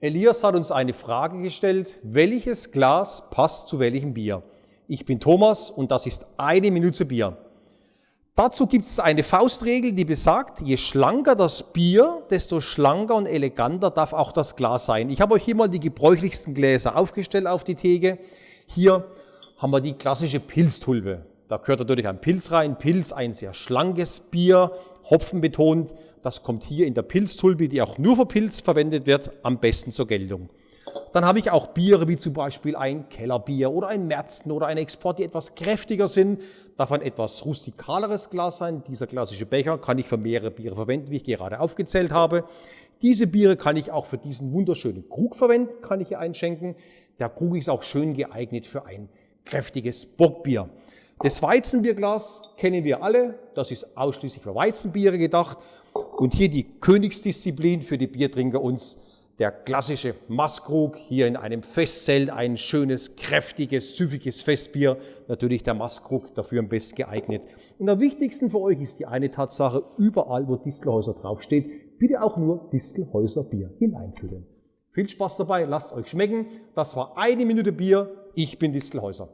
Elias hat uns eine Frage gestellt, welches Glas passt zu welchem Bier? Ich bin Thomas und das ist eine Minute Bier. Dazu gibt es eine Faustregel, die besagt, je schlanker das Bier, desto schlanker und eleganter darf auch das Glas sein. Ich habe euch hier mal die gebräuchlichsten Gläser aufgestellt auf die Theke. Hier haben wir die klassische Pilztulpe. Da gehört natürlich ein Pilz rein. Pilz, ein sehr schlankes Bier, Hopfen betont. Das kommt hier in der Pilztulpe, die auch nur für Pilz verwendet wird, am besten zur Geltung. Dann habe ich auch Biere wie zum Beispiel ein Kellerbier oder ein Märzen oder ein Export, die etwas kräftiger sind. Darf ein etwas rustikaleres Glas sein. Dieser klassische Becher kann ich für mehrere Biere verwenden, wie ich gerade aufgezählt habe. Diese Biere kann ich auch für diesen wunderschönen Krug verwenden, kann ich hier einschenken. Der Krug ist auch schön geeignet für ein kräftiges Bockbier. Das Weizenbierglas kennen wir alle, das ist ausschließlich für Weizenbiere gedacht. Und hier die Königsdisziplin für die Biertrinker uns, der klassische Maskrug, hier in einem Festzelt ein schönes, kräftiges, süffiges Festbier. Natürlich der Maskrug dafür am besten geeignet. Und am wichtigsten für euch ist die eine Tatsache, überall wo Distelhäuser draufsteht, bitte auch nur Distelhäuser Bier hineinfüllen. Viel Spaß dabei, lasst euch schmecken. Das war eine Minute Bier. Ich bin Distelhäuser.